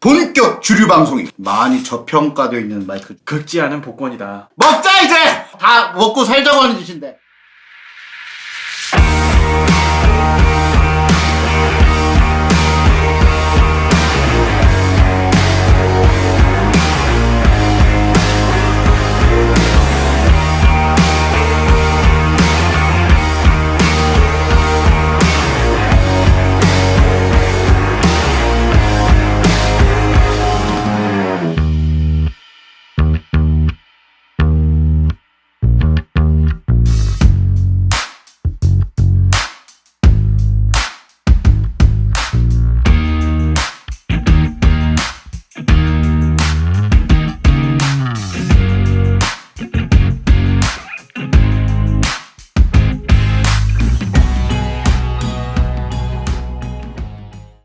본격 주류 방송이. 많이 저평가되어 있는 마이크. 긁지 않은 복권이다. 먹자 이제! 다 먹고 살자고 하는 짓인데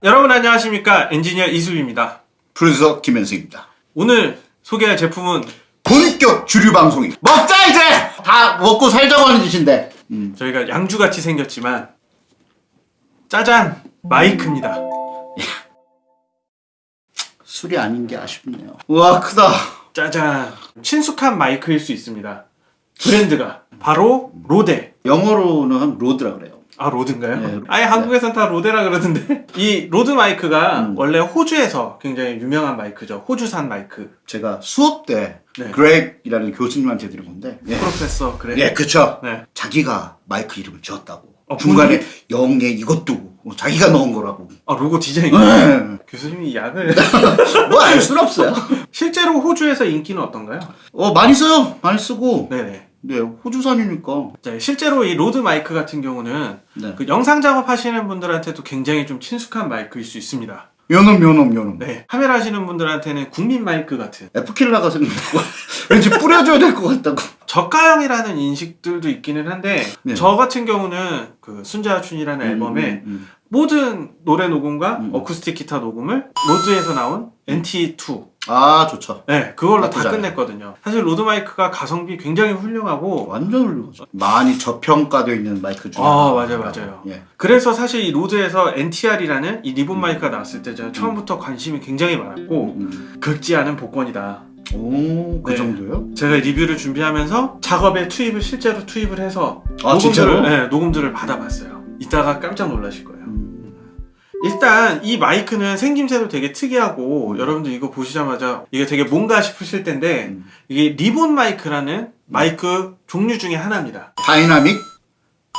여러분 안녕하십니까 엔지니어 이수입니다. 프로듀서 김현승입니다 오늘 소개할 제품은 본격 주류 방송이 먹자 이제 다 먹고 살자고 하는 짓인데 음. 저희가 양주같이 생겼지만 짜잔 마이크입니다. 술이 아닌 게 아쉽네요 우와 크다 짜잔 친숙한 마이크일 수 있습니다. 브랜드가 바로 로데. 영어로는 로드라 그래요 아 로드인가요? 네. 아예 한국에선 다 로데라 그러던데 이 로드 마이크가 음. 원래 호주에서 굉장히 유명한 마이크죠. 호주산 마이크. 제가 수업 때 네. 그렉이라는 교수님한테 들은 건데 예, professor 그렉. 예 그쵸 네. 자기가 마이크 이름을 지었다고 어, 중간에 영예 이것도 자기가 넣은 거라고 아 로고 디자인. 네. 교수님이 약을 뭐알 수는 없어요 실제로 호주에서 인기는 어떤가요? 어 많이 써요 많이 쓰고 네네. 네 호주산이니까 자, 실제로 이 로드 마이크 같은 경우는 네 그 영상 작업하시는 분들한테도 굉장히 좀 친숙한 마이크일 수 있습니다. 요놈 요놈 요놈 네. 카메라 하시는 분들한테는 국민 마이크 같은 F킬러가 생각나고 왠지 뿌려줘야 될 것 같다고 저가형이라는 인식들도 있기는 한데 네. 저 같은 경우는 그 순자춘이라는 앨범에 음, 음, 모든 노래 녹음과 음. 어쿠스틱 기타 녹음을 로드에서 나온 NT2 아 좋죠 네 그걸로 다 않아요. 끝냈거든요 사실 로드 마이크가 가성비 굉장히 훌륭하고 완전 훌륭하죠 많이 저평가되어 있는 마이크 중에 아. 맞아요, 맞아요. 예. 그래서 사실 이 로드에서 NTR이라는 이 리본 마이크가 나왔을 때 저는 처음부터 관심이 굉장히 많았고 음. 긁지 않은 복권이다 오 그 네. 정도요? 제가 리뷰를 준비하면서 작업에 투입을 실제로 투입을 해서 아, 진짜로? 네, 녹음들을 받아봤어요 이따가 깜짝 놀라실 거예요 음. 일단 이 마이크는 생김새도 되게 특이하고 여러분들 이거 보시자마자 이게 되게 뭔가 싶으실 텐데 음. 이게 리본 마이크라는 마이크 종류 중에 하나입니다 dynamic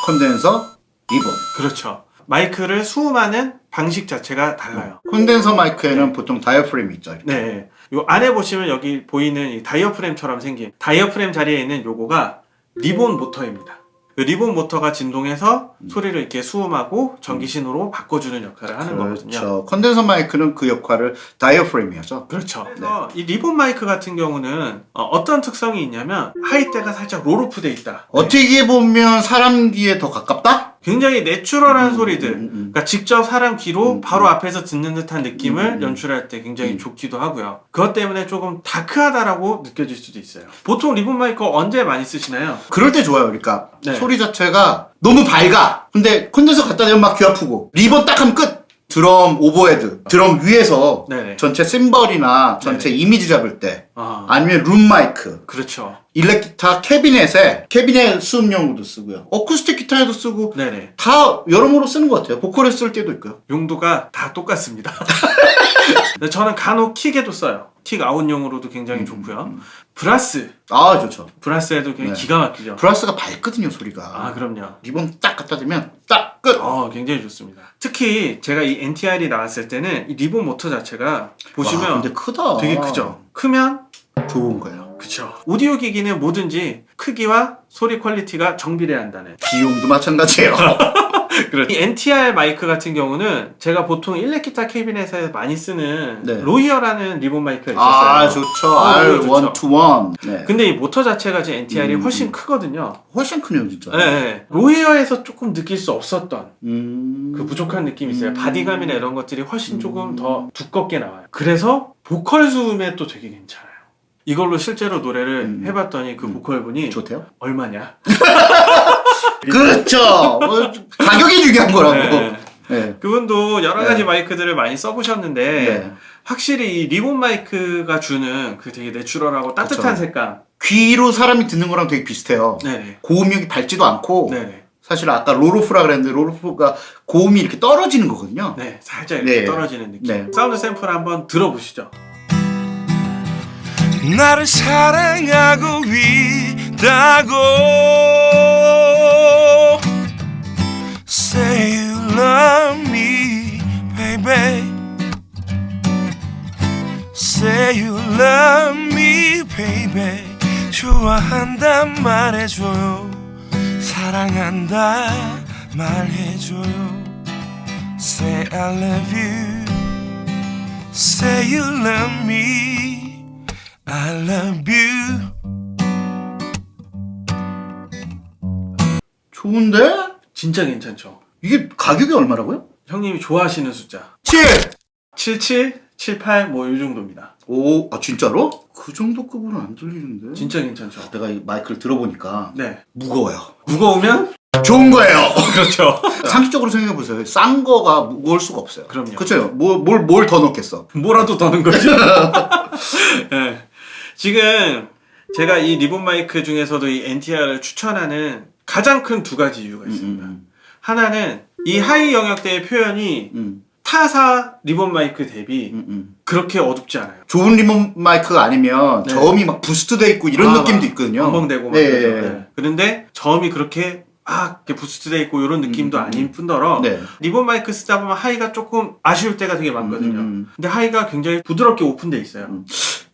condenser 리본 그렇죠 마이크를 수음하는 방식 자체가 달라요 콘덴서 마이크에는 보통 diaphragm이 있죠 이렇게. 네. 요 안에 보시면 여기 보이는 이 diaphragm처럼 생긴 diaphragm 자리에 있는 요거가 리본 모터입니다. 그 리본 모터가 진동해서 소리를 이렇게 수음하고 전기 신호로 바꿔주는 역할을 하는 거거든요. 그렇죠 condenser 마이크는 그 역할을 diaphragm이 하죠 그렇죠. 그래서 이 리본 마이크 같은 경우는 어, 떤 특성이 있냐면 high대가 살짝 roll off 돼 있다. 어떻게 보면 사람 귀에 더 가깝다? 굉장히 natural한 음, 소리들. 음, 음. 그러니까 직접 사람 귀로 음, 바로 음. 앞에서 듣는 듯한 느낌을 음, 음. 연출할 때 굉장히 음. 좋기도 하고요. 그것 때문에 조금 dark하다라고 느껴질 수도 있어요. 보통 리본 마이크 언제 많이 쓰시나요? 그럴 때 좋아요. 그러니까 네. 소리 자체가 너무 밝아. 근데 콘덴서 갖다 대면 막 귀 아프고 리본 딱 하면 끝. 드럼 overhead, 드럼 위에서 네네. 전체 심벌이나 전체 이미지 잡을 때 아, 아니면 룸 마이크, 그렇죠. 일렉 기타 cabinet에 cabinet 수음용으로도 쓰고요. 어쿠스틱 기타에도 쓰고 네네. 다 여러모로 쓰는 것 같아요. 보컬에 쓸 때도 있고요. 용도가 다 똑같습니다. 근데 저는 간혹 kick에도 써요. kick out용으로도 굉장히 음, 좋고요. 음. brass. 아 좋죠. brass에도 굉장히 네. 기가 막히죠. brass가 밝거든요 소리가. 아, 그럼요. 리본 딱 갖다 대면 딱 끝. 어, 굉장히 좋습니다. 특히 제가 이 NTR이 나왔을 때는 이 리본 모터 자체가 보시면 와, 근데 크다. 되게 크죠. 크면 좋은 거예요. 그쵸. 오디오 기기는 뭐든지 크기와 소리 quality가 정비례돼야 한다는. 비용도 마찬가지예요. 그렇죠. 이 NTR 마이크 같은 경우는 제가 보통 일렉 기타 cabinet에 많이 쓰는 네. 로이어라는 리본 마이크가 있었어요. 아 좋죠. 아, R one. 네. 근데 이 모터 자체가 제 NTR이 음, 훨씬 음. 크거든요. 훨씬 크네요 진짜. 네, 네. 로이어에서 조금 느낄 수 없었던 음. 그 부족한 느낌이 있어요. 음. body감이나 이런 것들이 훨씬 조금 음. 더 두껍게 나와요. 그래서 보컬 수음에 또 되게 괜찮아요. 이걸로 실제로 노래를 음. 해봤더니 그 음. 보컬분이 좋대요. 얼마냐? 그렇죠. 뭐, 가격이 중요한 거라고. 네. 네. 그분도 여러 가지 네. 마이크들을 많이 써보셨는데 네. 확실히 이 리본 마이크가 주는 그 되게 natural하고 따뜻한 그쵸. 색감. 귀로 사람이 듣는 거랑 되게 비슷해요. 네네. 고음역이 밝지도 않고 네네. 사실 아까 roll off라 그랬는데 roll off가 고음이 이렇게 떨어지는 거거든요. 네, 살짝 이렇게 네. 떨어지는 느낌. 네. 사운드 샘플 한번 들어보시죠. 나를 사랑하고 있다고 Say you love me baby Say you love me baby 좋아한단 말해줘요 사랑한다 말해줘요 Say I love you Say you love me I love you. 좋은데? 진짜 괜찮죠? 이게 가격이 얼마라고요? 형님이 좋아하시는 숫자. 7! 77, 78, 뭐 이 정도입니다. 오, 아 진짜로? 그 정도 급으로 안 들리는데? 진짜 괜찮죠? 내가 이 마이크를 들어보니까 네. 무거워요. 무거우면? 좋은 거예요. 그렇죠. 상식적으로 생각해 보세요. 싼 거가 무거울 수가 없어요. 그럼요. 그렇죠. 뭘뭘 더 넣겠어? 뭐라도 더는 거죠. 네. 지금 제가 이 리본 마이크 중에서도 이 NTR을 추천하는 가장 큰 두 가지 이유가 있습니다. 음, 하나는 이 high 영역대의 표현이 음, 타사 리본 마이크 대비 음, 음. 그렇게 어둡지 않아요. 좋은 리본 마이크가 아니면 네. 저음이 막 boost돼 있고 이런 아, 느낌도 있거든요. 벙벙대고 막 네. 네. 그런데 저음이 그렇게 아, 이렇게 boost돼 있고 이런 느낌도 음, 아닌 뿐더러 네. 리본 마이크 쓰다 보면 high가 조금 아쉬울 때가 되게 많거든요. 음, 음. 근데 high가 굉장히 부드럽게 오픈돼 있어요.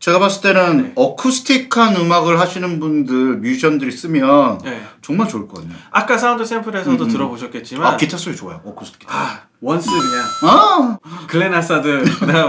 음. 제가 봤을 때는 네. 어쿠스틱한 음악을 하시는 분들, 뮤지션들이 쓰면 네. 정말 좋을 거거든요. 아까 사운드 샘플에서도 음, 음. 들어보셨겠지만 아, 기타 소리 좋아요. 어쿠스틱 기타. 아, 원스 그냥 아, 글렌 한사드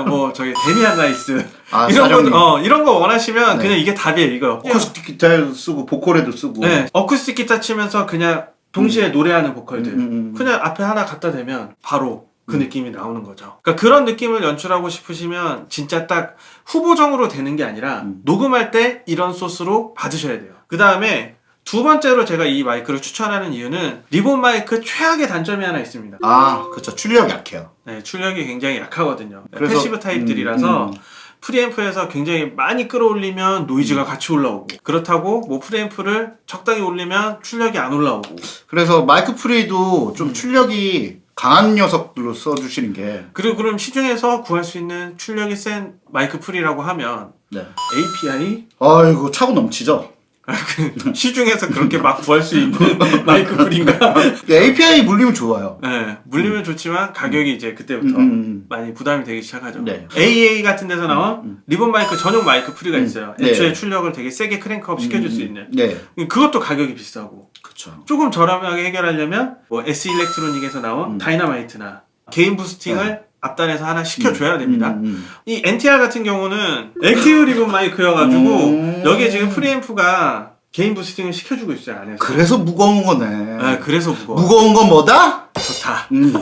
뭐 저기 데미안 라이스 아, 이런 사령님. 거 어, 이런 거 원하시면 네. 그냥 이게 답이에요 이거. 어쿠스틱 기타에도 쓰고 보컬에도 쓰고. 네. 어쿠스틱 기타 치면서 그냥 동시에 노래하는 보컬들 음, 음, 음. 그냥 앞에 하나 갖다 대면 바로 그 음. 느낌이 나오는 거죠. 그러니까 그런 느낌을 연출하고 싶으시면 진짜 딱 후보정으로 되는 게 아니라 음. 녹음할 때 이런 소스로 받으셔야 돼요. 그 다음에 두 번째로 제가 이 마이크를 추천하는 이유는 리본 마이크 최악의 단점이 하나 있습니다. 아, 그렇죠. 출력 약해요. 네, 출력이 굉장히 약하거든요. 네, 그래서- passive 타입들이라서 음, 음. preamp에서 굉장히 많이 끌어올리면 노이즈가 같이 올라오고 그렇다고 뭐 preamp를 적당히 올리면 출력이 안 올라오고 그래서 마이크 pre도 좀 음. 출력이 강한 녀석들로 써주시는 게. 그리고 그럼 시중에서 구할 수 있는 출력이 센 마이크 pre라고 하면 네. API 아이고 차고 넘치죠. 그 시중에서 그렇게 막 구할 수 있는 마이크 pre인가? API 물리면 좋아요. 네, 물리면 좋지만 가격이 이제 그때부터 음, 음, 많이 부담이 되기 시작하죠. 네. AEA 같은 데서 나온 음, 리본 마이크 전용 마이크 pre가 음, 있어요. 네. 애초에 출력을 되게 세게 crank up 시켜줄 수 있는. 네, 그것도 가격이 비싸고 그렇죠. 조금 저렴하게 해결하려면 뭐 S 일렉트로닉에서 나온 음. 다이나마이트나 gain boosting을 앞단에서 하나 시켜줘야 됩니다. 음, 음. 이 NTR 같은 경우는 active 리본 마이크여가지고 음. 여기에 지금 preamp가 gain boosting을 시켜주고 있어요 안에서. 그래서 무거운 거네. 네, 그래서 무거워. 무거운 건 뭐다? 좋다. 음.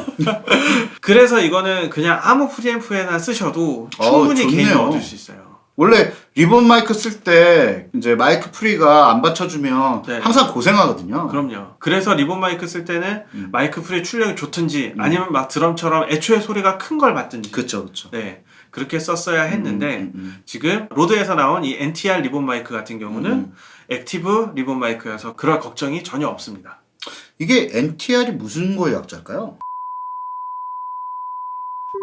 그래서 이거는 그냥 아무 프리앰프에나 쓰셔도 어, 충분히. gain을 얻을 수 있어요. 원래 리본 마이크 쓸 때 이제 마이크 pre가 안 받쳐주면 네. 항상 고생하거든요. 그럼요. 그래서 리본 마이크 쓸 때는 음. 마이크 pre 출력이 좋든지 아니면 막 드럼처럼 애초에 소리가 큰 걸 받든지. 그렇죠, 그렇죠. 네. 그렇게 썼어야 했는데 음, 음, 지금 로드에서 나온 이 NTR 리본 마이크 같은 경우는 음. active 리본 마이크여서 그럴 걱정이 전혀 없습니다. 이게 NTR이 무슨 거의 약자일까요?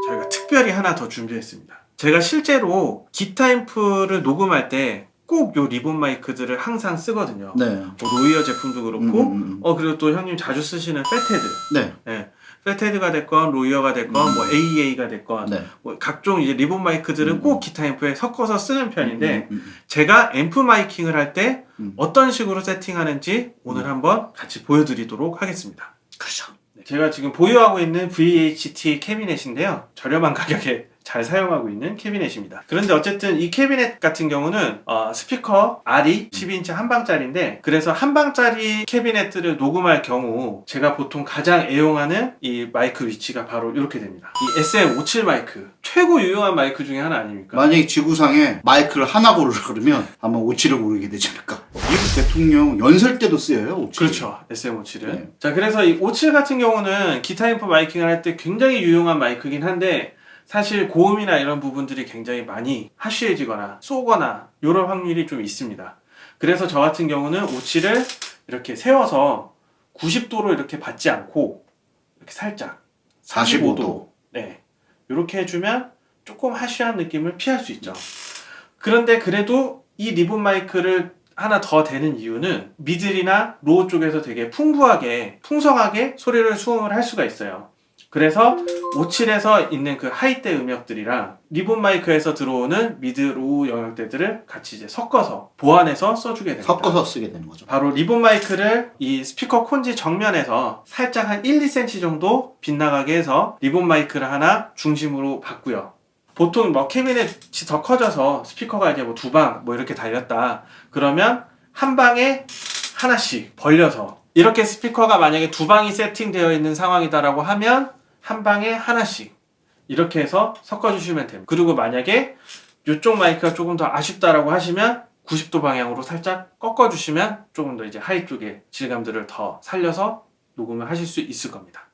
저희가 특별히 하나 더 준비했습니다. 제가 실제로 기타 앰프를 녹음할 때 꼭 요 리본 마이크들을 항상 쓰거든요. 네. 뭐 로이어 제품도 그렇고, 음, 음, 음. 어 그리고 또 형님 자주 쓰시는 Fathead, 네. 네. Fathead가 됐건 로이어가 됐건 뭐 AEA가 됐건 네. 뭐 각종 이제 리본 마이크들은 음. 꼭 기타 앰프에 섞어서 쓰는 편인데 음, 음, 음. 제가 앰프 miking을 할때 음. 어떤 식으로 세팅하는지 오늘 한번 같이 보여드리도록 하겠습니다. 그렇죠. 네, 제가 지금 보유하고 있는 VHT 캐비넷인데요. 저렴한 가격에 잘 사용하고 있는 캐비넷입니다. 그런데 어쨌든 이 캐비넷 같은 경우는 어, 스피커 알이 12인치 한방짜리인데 그래서 한방짜리 캐비넷들을 녹음할 경우 제가 보통 가장 애용하는 이 마이크 위치가 바로 이렇게 됩니다. 이 SM57 마이크 최고 유용한 마이크 중에 하나 아닙니까? 만약에 지구상에 마이크를 하나 고르라 그러면 아마 57을 고르게 되지 않을까. 미국 대통령 연설 때도 쓰여요, 57. 그렇죠. SM57은. 네. 자, 그래서 이 57 같은 경우는 기타 앰프 miking을 할 때 굉장히 유용한 마이크긴 한데 사실 고음이나 이런 부분들이 굉장히 많이 harsh해지거나 쏘거나 이런 확률이 좀 있습니다. 그래서 저 같은 경우는 오칠을 이렇게 세워서 90도로 이렇게 받지 않고 이렇게 살짝 45도. 네. 이렇게 해주면 조금 harsh한 느낌을 피할 수 있죠. 그런데 그래도 이 리본 마이크를 하나 더 대는 이유는 middle이나 low 쪽에서 되게 풍부하게, 풍성하게 소리를 수음을 할 수가 있어요. 그래서 57에서 있는 그 high대 음역들이랑 리본 마이크에서 들어오는 mid, low 영역대들을 같이 이제 섞어서 보완해서 써주게 됩니다. 섞어서 쓰게 되는 거죠. 바로 리본 마이크를 이 스피커 콘지 정면에서 살짝 한 1, 2cm 정도 빗나가게 해서 리본 마이크를 하나 중심으로 받고요. 보통 뭐 캐비넷이 더 커져서 스피커가 이제 뭐 두 방 뭐 이렇게 달렸다. 그러면 한 방에 하나씩 벌려서 이렇게 스피커가 만약에 두 방이 세팅되어 있는 상황이다라고 하면 한 방에 하나씩 이렇게 해서 섞어주시면 됩니다. 그리고 만약에 이쪽 마이크가 조금 더 아쉽다라고 하시면 90도 방향으로 살짝 꺾어주시면 조금 더 이제 high 쪽의 질감들을 더 살려서 녹음을 하실 수 있을 겁니다.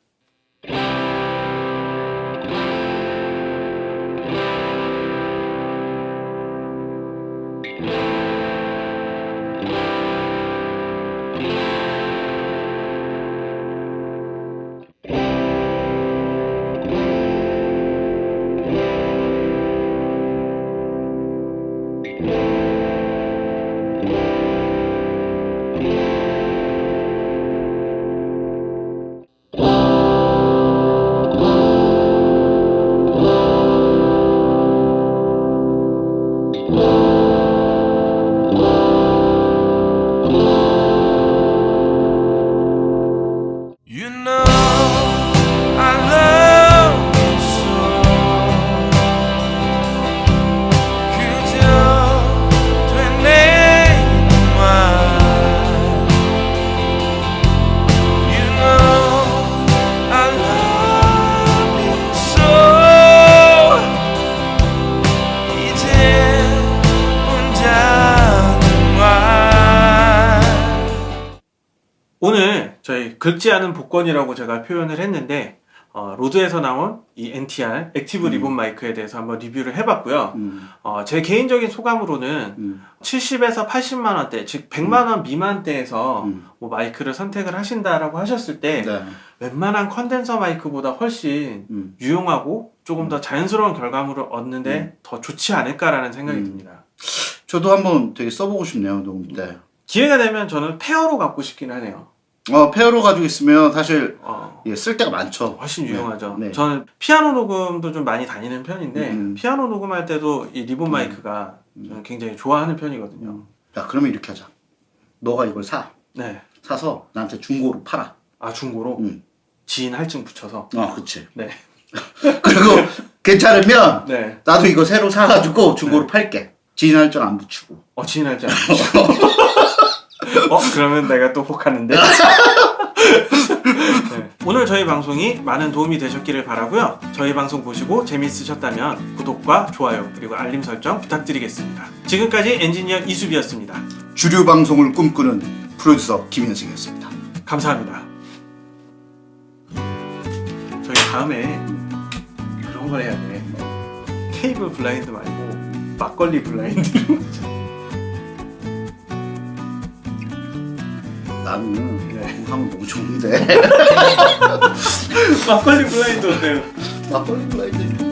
오늘 저희 긁지 않은 복권이라고 제가 표현을 했는데 어, 로드에서 나온 이 NTR active 리본 마이크에 대해서 한번 리뷰를 해봤고요. 음, 어, 제 개인적인 소감으로는 음, 70에서 80만 원대, 즉 100만 원 미만대에서 음. 뭐 마이크를 선택을 하신다라고 하셨을 때 네. 웬만한 컨덴서 마이크보다 훨씬 음. 유용하고 조금 더 자연스러운 결과물을 얻는데 더 좋지 않을까라는 생각이 음. 듭니다. 저도 한번 되게 써보고 싶네요, 녹음 때. 기회가 되면 저는 pair로 갖고 싶긴 하네요. 어, pair로 가지고 있으면 사실 어, 예, 쓸 데가 많죠. 훨씬 유용하죠. 네. 저는 피아노 녹음도 좀 많이 다니는 편인데 음. 피아노 녹음할 때도 이 리본 마이크가 저는 굉장히 좋아하는 편이거든요. 야, 그러면 이렇게 하자. 너가 이걸 사. 네. 사서 나한테 중고로 팔아. 아 중고로 음. 지인 할증 붙여서. 어, 그치. 네. 그리고 괜찮으면 네. 나도 이거 새로 사가지고 중고로 팔게. 지인 할증 안 붙이고. 어 지인 할증 안 붙여. 어 그러면 내가 또 혹하는데. 네. 오늘 저희 방송이 많은 도움이 되셨기를 바라고요. 저희 방송 보시고 재밌으셨다면 구독과 좋아요 그리고 알림 설정 부탁드리겠습니다. 지금까지 엔지니어 이수비였습니다. 주류 방송을 꿈꾸는 프로듀서 김현승이었습니다. 감사합니다. 저희 다음에 그런 걸 해야 돼. 케이블 블라인드 말고 막걸리 블라인드로. 나는 네. 하면 너무 좋은데. 막걸리 블라인드 어때요? 막걸리 블라인드